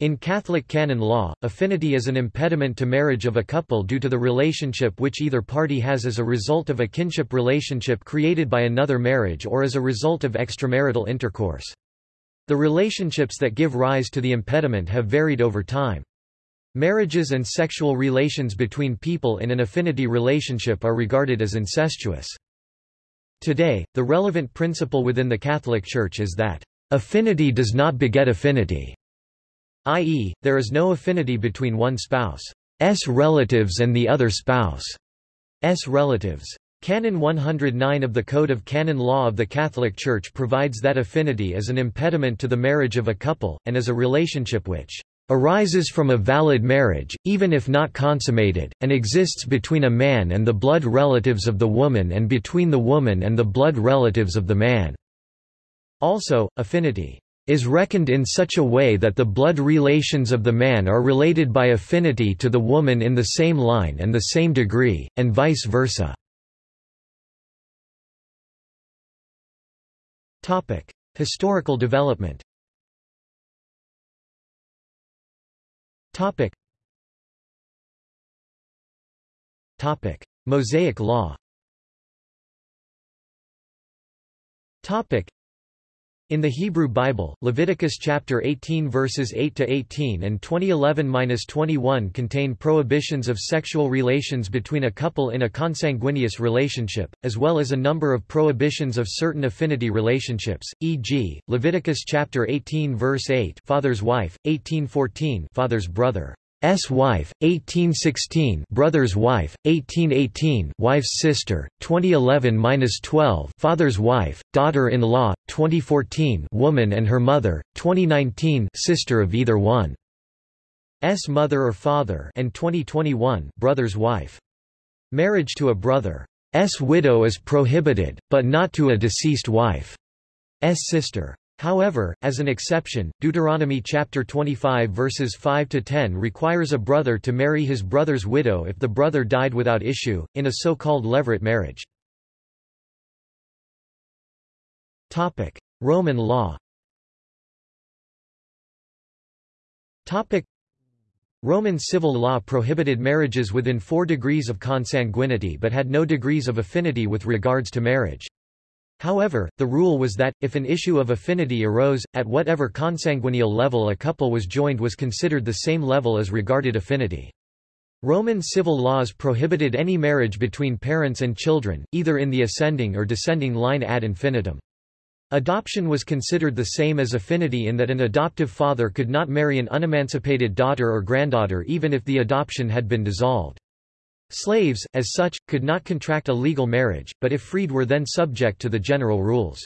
In Catholic canon law, affinity is an impediment to marriage of a couple due to the relationship which either party has as a result of a kinship relationship created by another marriage or as a result of extramarital intercourse. The relationships that give rise to the impediment have varied over time. Marriages and sexual relations between people in an affinity relationship are regarded as incestuous. Today, the relevant principle within the Catholic Church is that, "...affinity does not beget affinity." i.e., there is no affinity between one spouse's relatives and the other spouse's relatives. Canon 109 of the Code of Canon Law of the Catholic Church provides that affinity is an impediment to the marriage of a couple, and is a relationship which arises from a valid marriage, even if not consummated, and exists between a man and the blood relatives of the woman and between the woman and the blood relatives of the man." Also, affinity is reckoned in such a way that the blood relations of the man are related by affinity to the woman in the same line and the same degree, and vice versa. Historical development Mosaic law in the Hebrew Bible, Leviticus chapter 18 verses 8 to 18 and 2011-21 contain prohibitions of sexual relations between a couple in a consanguineous relationship, as well as a number of prohibitions of certain affinity relationships, e.g., Leviticus chapter 18 verse 8, father's wife, 1814, father's brother. S wife, 1816 brother's wife, 1818 wife's sister, 2011-12 father's wife, daughter-in-law, 2014 woman and her mother, 2019 sister of either one. S mother or father and 2021 brother's wife. Marriage to a brother. S widow is prohibited, but not to a deceased wife. S sister. However, as an exception, Deuteronomy chapter 25 verses 5 to 10 requires a brother to marry his brother's widow if the brother died without issue in a so-called levirate marriage. Topic: Roman law. Topic: Roman civil law prohibited marriages within 4 degrees of consanguinity but had no degrees of affinity with regards to marriage. However, the rule was that, if an issue of affinity arose, at whatever consanguineal level a couple was joined was considered the same level as regarded affinity. Roman civil laws prohibited any marriage between parents and children, either in the ascending or descending line ad infinitum. Adoption was considered the same as affinity in that an adoptive father could not marry an unemancipated daughter or granddaughter even if the adoption had been dissolved. Slaves, as such, could not contract a legal marriage, but if freed were then subject to the general rules.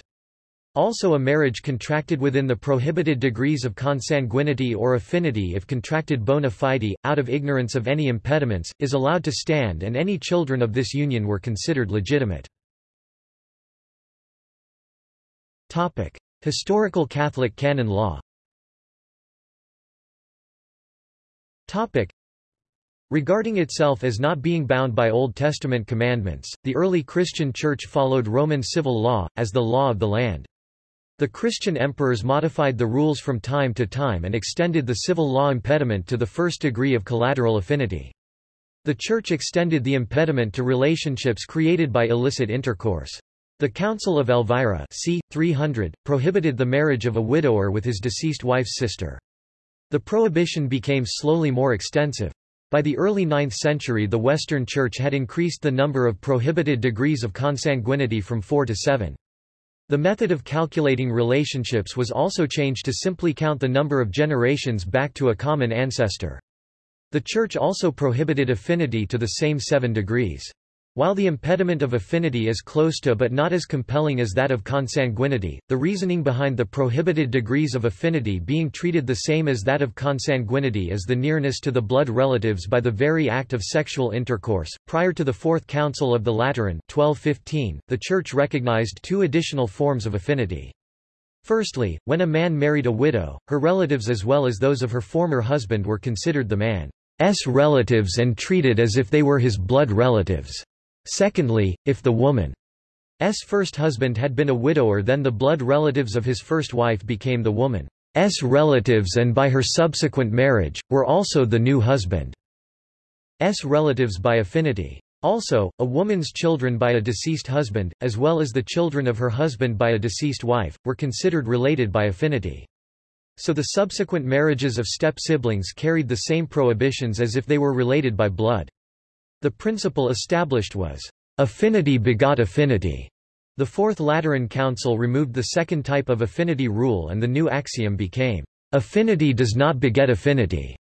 Also a marriage contracted within the prohibited degrees of consanguinity or affinity if contracted bona fide, out of ignorance of any impediments, is allowed to stand and any children of this union were considered legitimate. Historical Catholic canon law Regarding itself as not being bound by Old Testament commandments, the early Christian Church followed Roman civil law, as the law of the land. The Christian emperors modified the rules from time to time and extended the civil law impediment to the first degree of collateral affinity. The Church extended the impediment to relationships created by illicit intercourse. The Council of Elvira c. 300, prohibited the marriage of a widower with his deceased wife's sister. The prohibition became slowly more extensive. By the early 9th century the Western Church had increased the number of prohibited degrees of consanguinity from four to seven. The method of calculating relationships was also changed to simply count the number of generations back to a common ancestor. The Church also prohibited affinity to the same seven degrees. While the impediment of affinity is close to but not as compelling as that of consanguinity, the reasoning behind the prohibited degrees of affinity being treated the same as that of consanguinity is the nearness to the blood relatives by the very act of sexual intercourse. Prior to the Fourth Council of the Lateran 1215, the Church recognized two additional forms of affinity. Firstly, when a man married a widow, her relatives as well as those of her former husband were considered the man's relatives and treated as if they were his blood relatives. Secondly, if the woman's first husband had been a widower then the blood relatives of his first wife became the woman's relatives and by her subsequent marriage, were also the new husband's relatives by affinity. Also, a woman's children by a deceased husband, as well as the children of her husband by a deceased wife, were considered related by affinity. So the subsequent marriages of step-siblings carried the same prohibitions as if they were related by blood. The principle established was, affinity begot affinity. The Fourth Lateran Council removed the second type of affinity rule and the new axiom became, affinity does not beget affinity,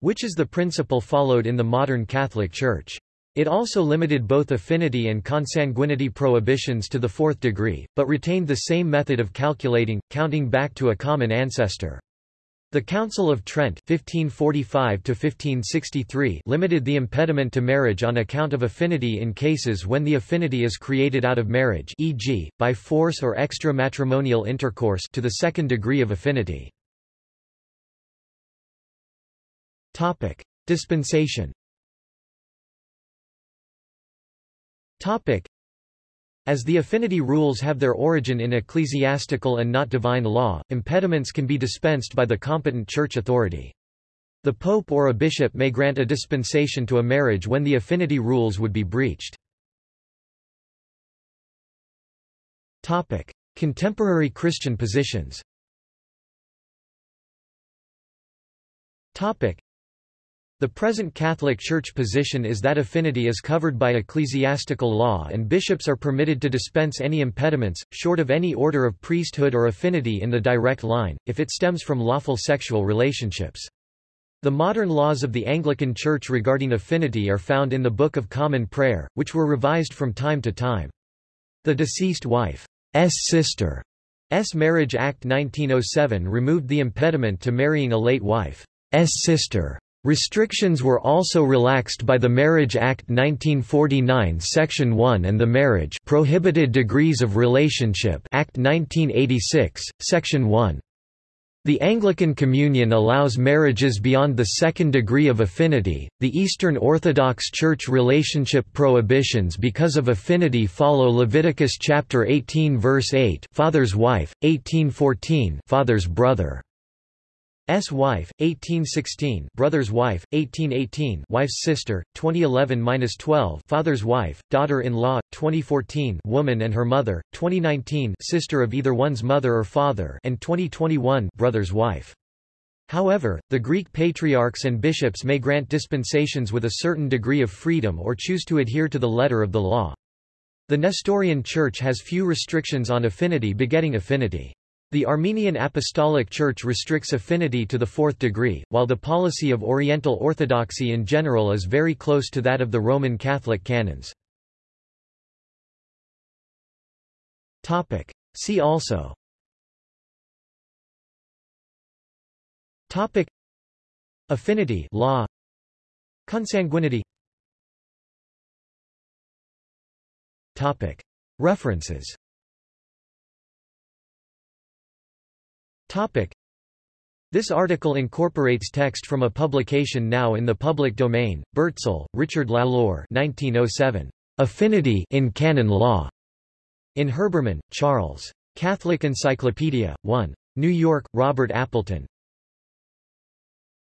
which is the principle followed in the modern Catholic Church. It also limited both affinity and consanguinity prohibitions to the fourth degree, but retained the same method of calculating, counting back to a common ancestor. The Council of Trent 1545 limited the impediment to marriage on account of affinity in cases when the affinity is created out of marriage e.g., by force or extra-matrimonial intercourse to the second degree of affinity. Dispensation As the affinity rules have their origin in ecclesiastical and not divine law, impediments can be dispensed by the competent church authority. The pope or a bishop may grant a dispensation to a marriage when the affinity rules would be breached. Topic: Contemporary Christian positions the present Catholic Church position is that affinity is covered by ecclesiastical law and bishops are permitted to dispense any impediments, short of any order of priesthood or affinity in the direct line, if it stems from lawful sexual relationships. The modern laws of the Anglican Church regarding affinity are found in the Book of Common Prayer, which were revised from time to time. The deceased wife's sister S. Marriage Act 1907 removed the impediment to marrying a late wife's sister. Restrictions were also relaxed by the Marriage Act 1949 Section 1 and the Marriage Prohibited Degrees of Relationship Act 1986, Section 1. The Anglican Communion allows marriages beyond the second degree of affinity. The Eastern Orthodox Church relationship prohibitions because of affinity follow Leviticus chapter 18 verse 8, father's wife, 1814, father's brother. S wife, 1816, brother's wife, 1818, wife's sister, 2011-12, father's wife, daughter-in-law, 2014, woman and her mother, 2019, sister of either one's mother or father, and 2021, brother's wife. However, the Greek patriarchs and bishops may grant dispensations with a certain degree of freedom or choose to adhere to the letter of the law. The Nestorian Church has few restrictions on affinity begetting affinity. The Armenian Apostolic Church restricts affinity to the fourth degree, while the policy of Oriental Orthodoxy in general is very close to that of the Roman Catholic canons. See also. Topic. Affinity law. Consanguinity. Topic. References Topic. This article incorporates text from a publication now in the public domain. Burtsell, Richard Lalor 1907. Affinity in Canon Law. In Herbermann, Charles. Catholic Encyclopedia, 1. New York, Robert Appleton.